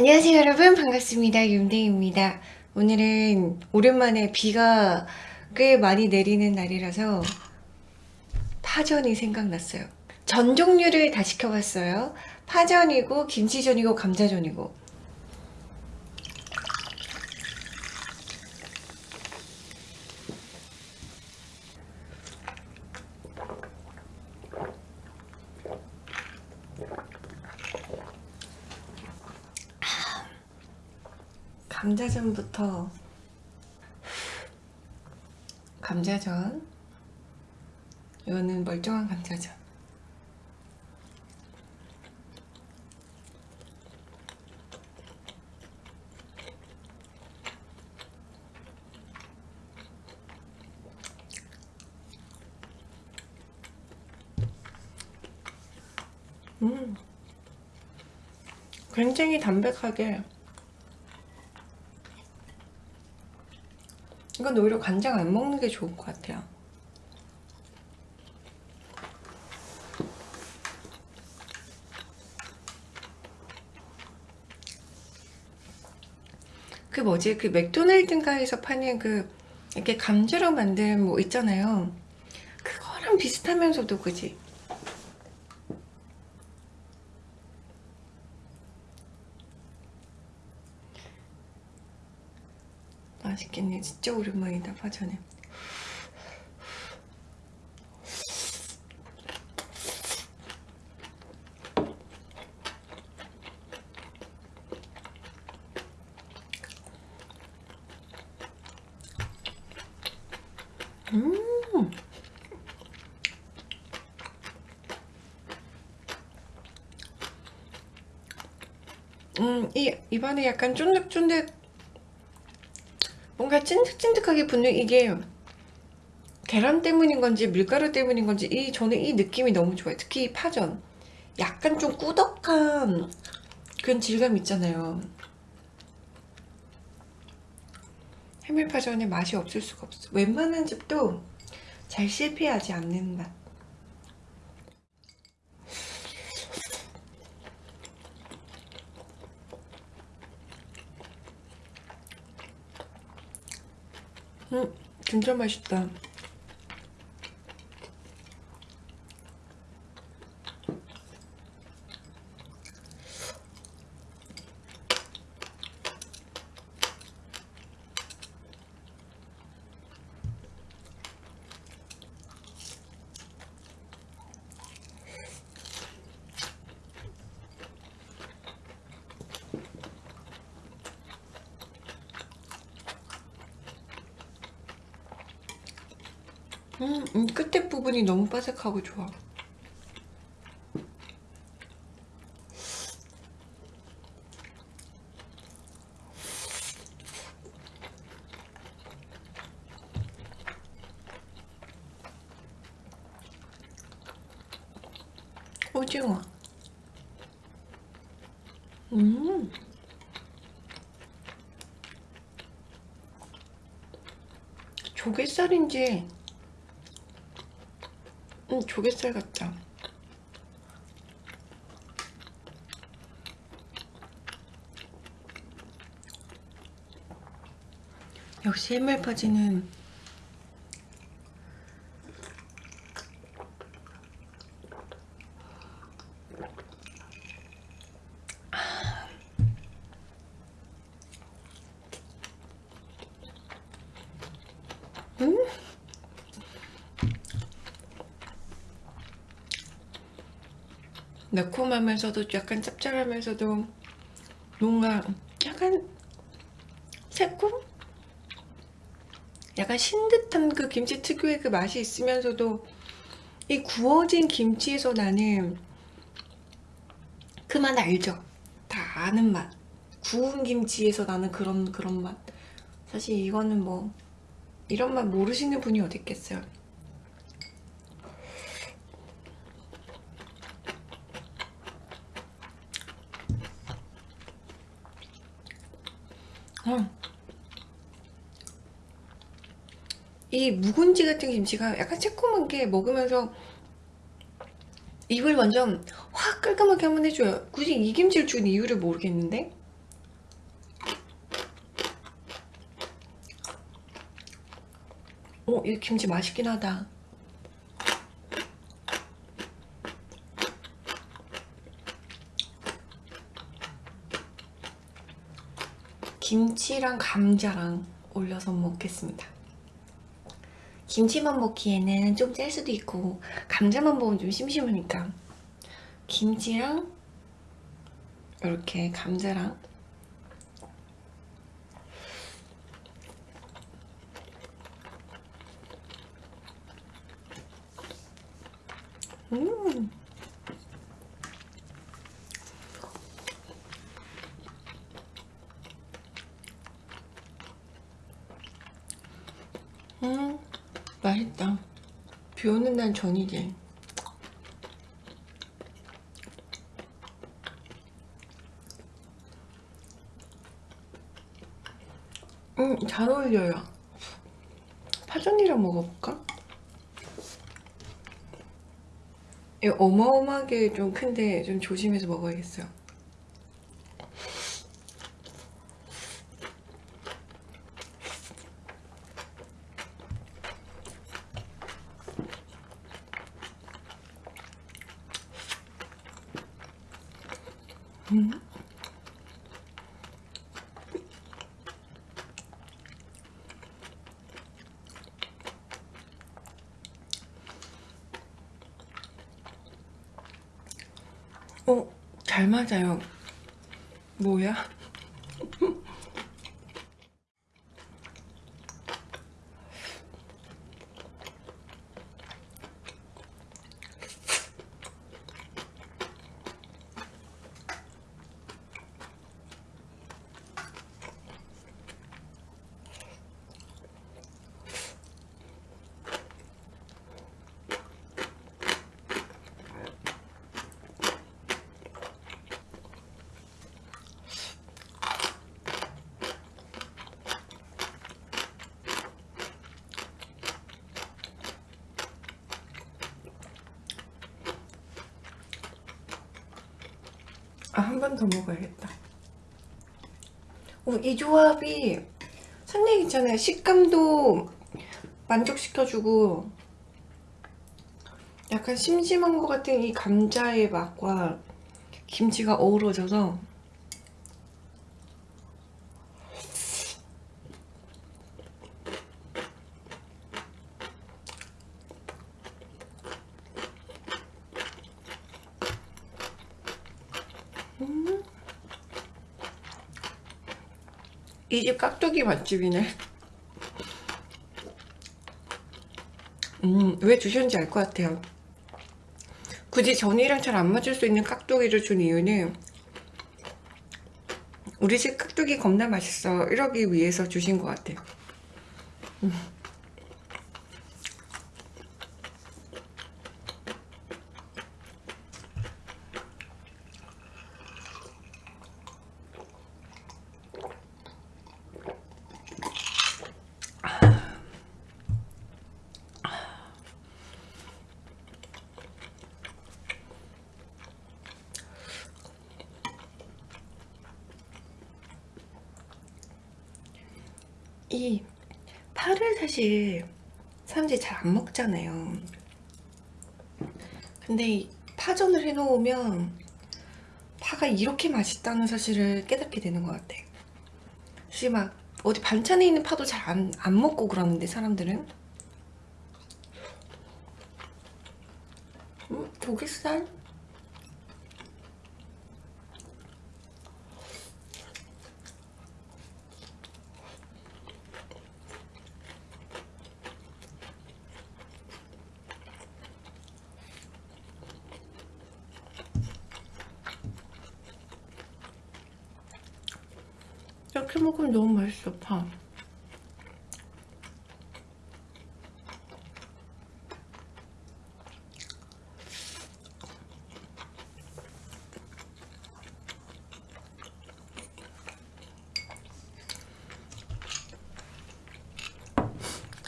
안녕하세요 여러분. 반갑습니다. 윤대입니다. 오늘은 오랜만에 비가 꽤 많이 내리는 날이라서 파전이 생각났어요. 전 종류를 다 시켜봤어요. 파전이고 김치전이고 감자전이고 감자전부터. 감자전? 이거는 멀쩡한 감자전. 음. 굉장히 담백하게 이건 오히려 간장 안 먹는 게 좋을 것 같아요. 그 뭐지? 그 맥도날드인가에서 파는 그 이렇게 감자로 만든 뭐 있잖아요. 그거랑 비슷하면서도 그지 맛있겠네. 진짜 오랜만이다 파전에. 음! 음, 이 입안에 약간 쫀득쫀득 뭔가 찐득찐득하게 붙는 이게 계란 때문인 건지 밀가루 때문인 건지 이 저는 이 느낌이 너무 좋아요. 특히 파전. 약간 좀 꾸덕한 그런 질감 있잖아요. 해물파전에 맛이 없을 수가 없어. 웬만한 집도 잘 실패하지 않는 맛 음, 진짜 맛있다. 음, 음, 끝에 부분이 너무 바삭하고 좋아. 오징어. 음. 조갯살인지 음, 조갯살 같다. 역시 해물 파지는 음? 매콤하면서도 약간 짭짤하면서도 뭔가 약간 새콤? 약간 신듯한 그 김치 특유의 그 맛이 있으면서도 이 구워진 김치에서 나는 그 맛 알죠? 다 아는 맛 구운 김치에서 나는 그런 그런 맛 사실 이거는 뭐 이런 맛 모르시는 분이 어디 있겠어요 이 묵은지 같은 김치가 약간 새콤한 게 먹으면서 입을 완전 확 깔끔하게 한번 해줘요. 굳이 이 김치를 준 이유를 모르겠는데. 어, 이 김치 맛있긴 하다. 김치랑 감자랑 올려서 먹겠습니다. 김치만 먹기에는 좀 짤 수도 있고 감자만 먹으면 좀 심심하니까 김치랑 이렇게 감자랑 음 음, 맛있다. 비 오는 날 전이지. 음, 잘 어울려요. 파전이랑 먹어볼까? 어마어마하게 좀 큰데 좀 조심해서 먹어야겠어요. 음. 어, 잘 맞아요. 뭐야? 아, 한 번 더 먹어야겠다. 어, 이 조합이 상당히 괜찮아요. 식감도 만족시켜주고 약간 심심한 것 같은 이 감자의 맛과 김치가 어우러져서 이 집 깍두기 맛집이네. 음, 왜 주셨는지 알 것 같아요. 굳이 전이랑 잘 안 맞을 수 있는 깍두기를 준 이유는 우리 집 깍두기 겁나 맛있어. 이러기 위해서 주신 것 같아요. 음. 이 파를 사실 사람들이 잘 안 먹잖아요. 근데 파전을 해놓으면 파가 이렇게 맛있다는 사실을 깨닫게 되는 것 같아. 사실 막 어디 반찬에 있는 파도 잘 안 안 먹고 그러는데 사람들은? 음, 조개살? 이렇게 먹으면 너무 맛있어 파.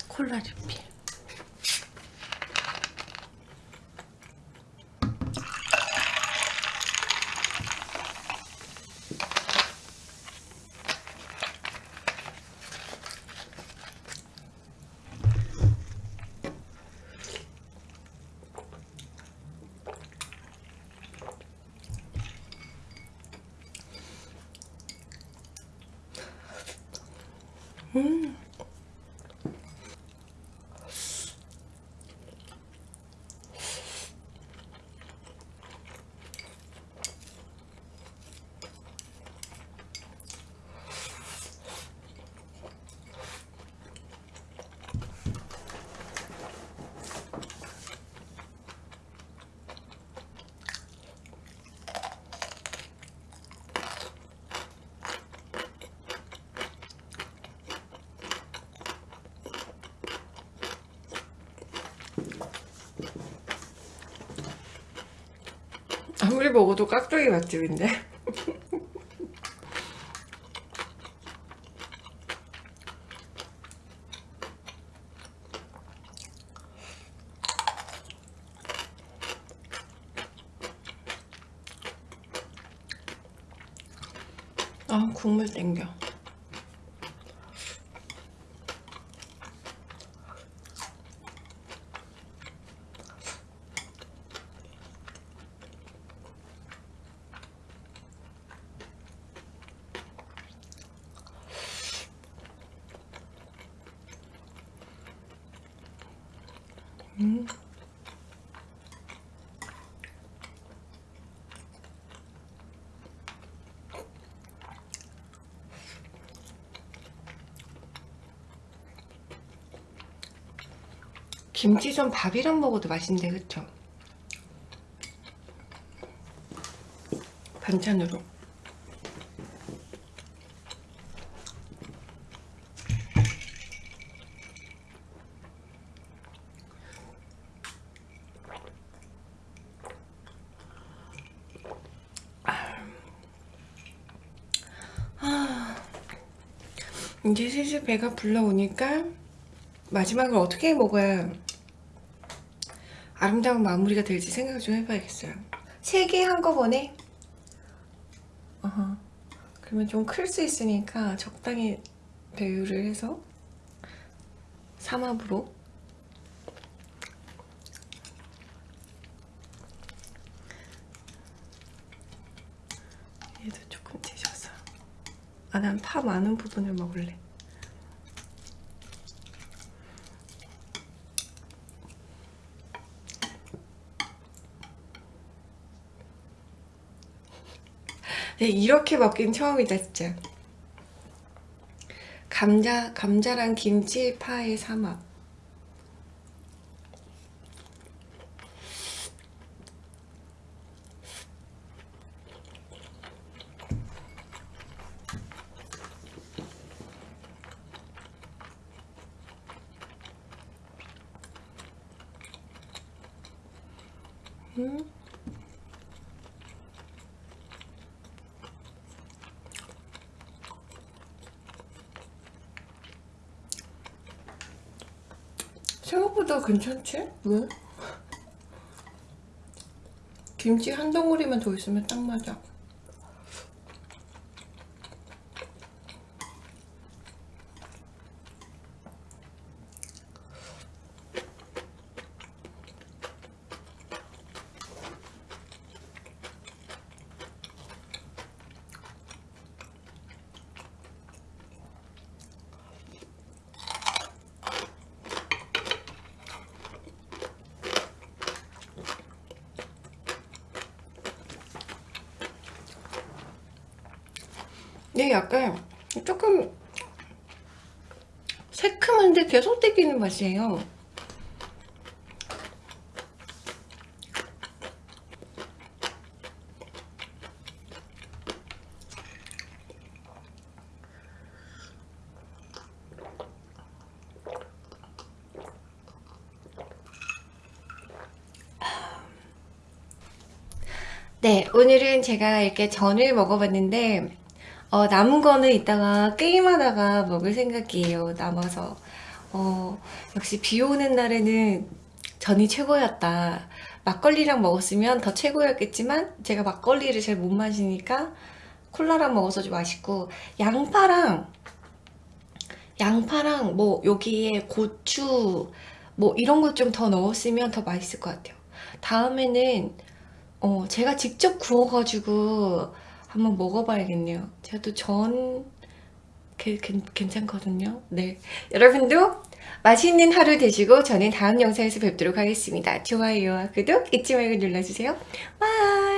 콜라 리필 음. 아무리 먹어도 깍두기 맛집인데 아 국물 땡겨 음. 김치전 밥이랑 먹어도 맛있는데 그쵸? 반찬으로 이제 슬슬 배가 불러오니까 마지막을 어떻게 먹어야 아름다운 마무리가 될지 생각을 좀 해봐야겠어요. 세 개 한꺼번에 어허. 그러면 좀 클 수 있으니까 적당히 배율을 해서 삼합으로. 얘도 조금 찢어서. 아 난 파 많은 부분을 먹을래 이렇게 먹긴 처음이다 진짜 감자, 감자랑 김치, 파의 삼합 음. 생각보다 괜찮지? 왜? 김치 한 덩어리만 더 있으면 딱 맞아 네, 약간 조금 새큼한데 계속 땡기는 맛이에요. 네, 오늘은 제가 이렇게 전을 먹어봤는데 어, 남은 거는 이따가 게임하다가 먹을 생각이에요. 남아서 어, 역시 비 오는 날에는 전이 최고였다. 막걸리랑 먹었으면 더 최고였겠지만 제가 막걸리를 잘 못 마시니까 콜라랑 먹어서 좀 맛있고 양파랑 양파랑 뭐 여기에 고추 뭐 이런 것 좀 더 넣었으면 더 맛있을 것 같아요. 다음에는 어, 제가 직접 구워가지고 한번 먹어봐야겠네요. 제가 또 전 괜찮거든요. 네. 여러분도 맛있는 하루 되시고 저는 다음 영상에서 뵙도록 하겠습니다. 좋아요와 구독 잊지 말고 눌러주세요. 와!